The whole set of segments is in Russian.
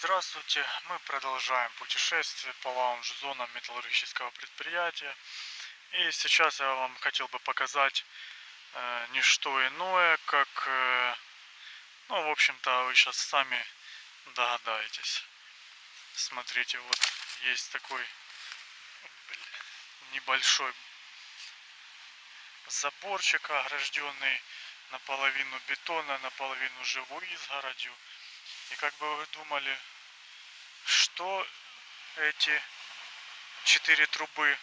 Здравствуйте! Мы продолжаем путешествие по лаунж-зонам металлургического предприятия. И сейчас я вам хотел бы показать э, не что иное, как, э, ну, в общем-то, вы сейчас сами догадаетесь. Смотрите, вот есть такой блин, небольшой заборчик, огражденный наполовину бетона, наполовину живой изгородью. И как бы вы думали, что эти четыре трубы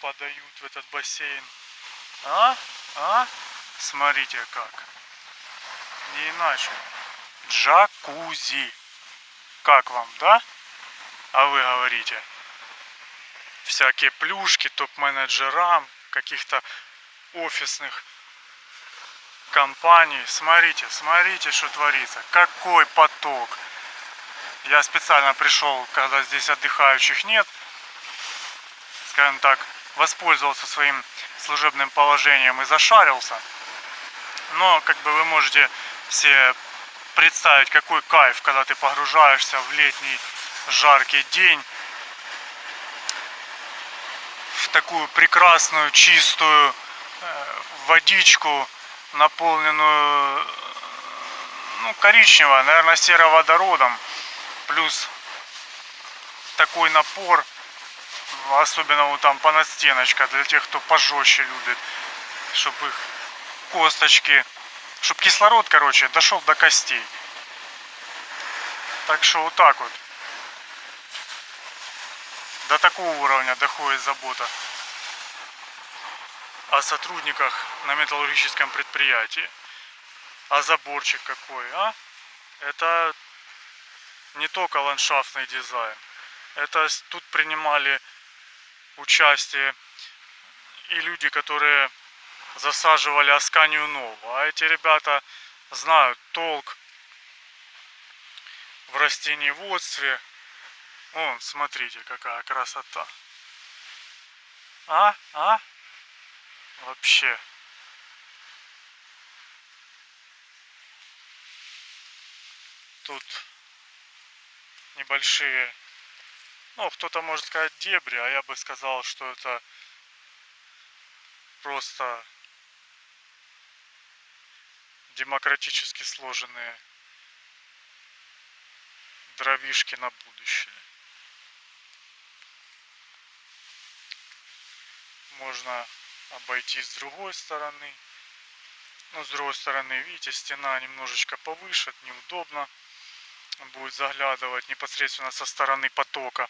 подают в этот бассейн? А? А? Смотрите как. Не иначе. Джакузи. Как вам, да? А вы говорите. Всякие плюшки топ-менеджерам, каких-то офисных компаний. Смотрите, смотрите, что творится. Какой поток. Я специально пришел, когда здесь отдыхающих нет. Скажем так, воспользовался своим служебным положением и зашарился. Но, как бы вы можете себе представить, какой кайф, когда ты погружаешься в летний жаркий день в такую прекрасную, чистую э, водичку, наполненную ну, коричневого, наверное, сероводородом. Плюс такой напор, особенно вот там по настеночка, для тех, кто пожестче любит, чтобы их косточки, чтобы кислород, короче, дошел до костей. Так что вот так вот. До такого уровня доходит забота о сотрудниках на металлургическом предприятии. А заборчик какой, а? Это не только ландшафтный дизайн. Это тут принимали участие и люди, которые засаживали Асканию Нову. А эти ребята знают толк в растениеводстве. Вон, смотрите, какая красота. А? А? Вообще. Тут небольшие, ну, кто-то может сказать дебри, а я бы сказал, что это просто демократически сложенные дровишки на будущее. Можно обойти с другой стороны. Но с другой стороны, видите, стена немножечко повыше, неудобно будет заглядывать непосредственно со стороны потока.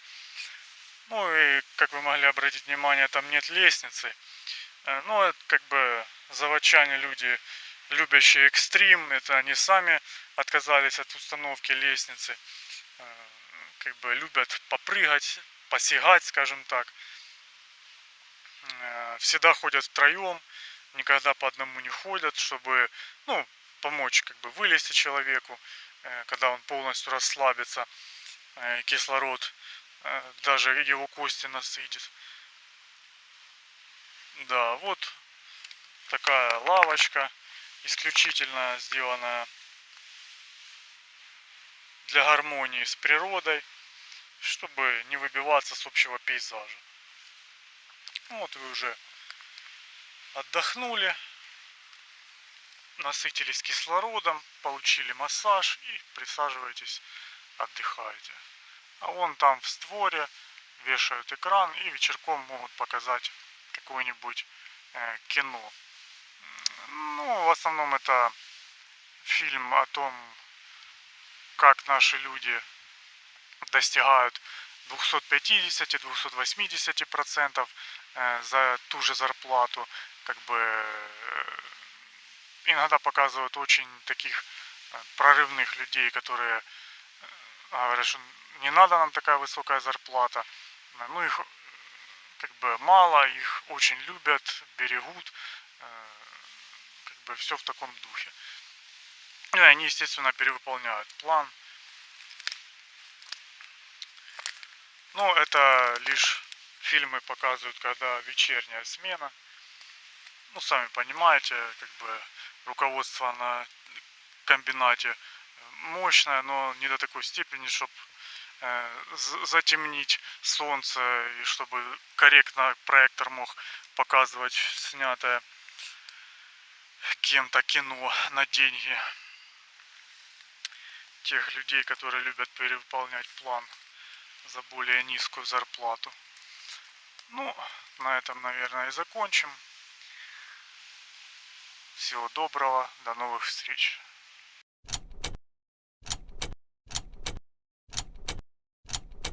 Ну и, как вы могли обратить внимание, там нет лестницы. Э, ну, это как бы заводчане люди, любящие экстрим, это они сами отказались от установки лестницы. Э, как бы любят попрыгать, посягать, скажем так. Э, всегда ходят втроем, никогда по одному не ходят, чтобы, ну, помочь как бы вылезти человеку, э, когда он полностью расслабится, э, кислород даже его кости насытит. Да, вот такая лавочка, исключительно сделанная для гармонии с природой, чтобы не выбиваться с общего пейзажа. Вот вы уже отдохнули, насытились кислородом, получили массаж и присаживаетесь, отдыхаете. А вон там в створе вешают экран и вечерком могут показать какое-нибудь э, кино. Ну, в основном это фильм о том, как наши люди достигают 250-280 процентов Э, за ту же зарплату, как бы э, иногда показывают очень таких э, прорывных людей, которые говорят, что не надо нам такая высокая зарплата. Ну, их как бы мало, их очень любят, берегут, как бы все в таком духе. И они, естественно, перевыполняют план. Ну, это лишь фильмы показывают, когда вечерняя смена. Ну, сами понимаете, как бы руководство на комбинате мощная, но не до такой степени, чтобы затемнить солнце и чтобы корректно проектор мог показывать снятое кем-то кино на деньги тех людей, которые любят перевыполнять план за более низкую зарплату. Ну, на этом, наверное, и закончим. Всего доброго, до новых встреч.